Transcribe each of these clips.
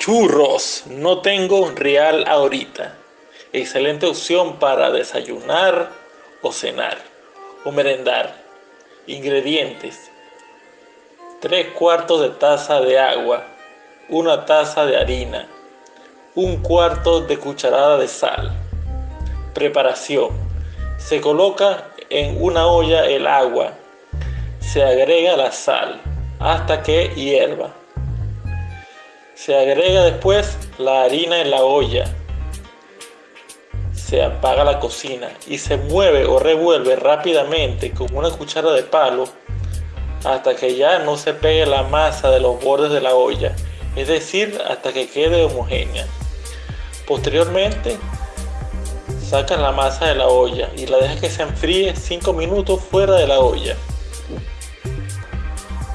Churros, no tengo real ahorita. Excelente opción para desayunar o cenar o merendar. Ingredientes. 3 cuartos de taza de agua, una taza de harina, un cuarto de cucharada de sal. Preparación. Se coloca en una olla el agua. Se agrega la sal hasta que hierva. Se agrega después la harina en la olla. Se apaga la cocina y se mueve o revuelve rápidamente con una cuchara de palo hasta que ya no se pegue la masa de los bordes de la olla, es decir, hasta que quede homogénea. Posteriormente, sacas la masa de la olla y la dejas que se enfríe 5 minutos fuera de la olla.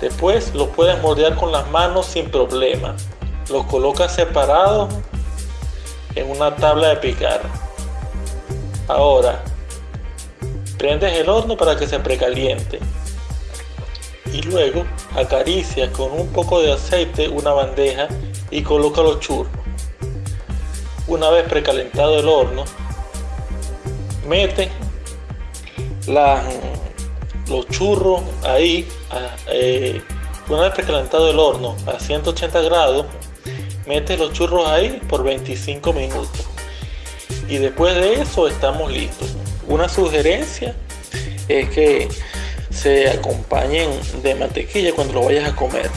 Después lo puedes moldear con las manos sin problema los colocas separados en una tabla de picar. Ahora, prendes el horno para que se precaliente y luego acaricias con un poco de aceite una bandeja y coloca los churros. Una vez precalentado el horno, mete los churros ahí, eh, una vez precalentado el horno a 180 grados, metes los churros ahí por 25 minutos. Y después de eso estamos listos. Una sugerencia es que se acompañen de mantequilla cuando lo vayas a comer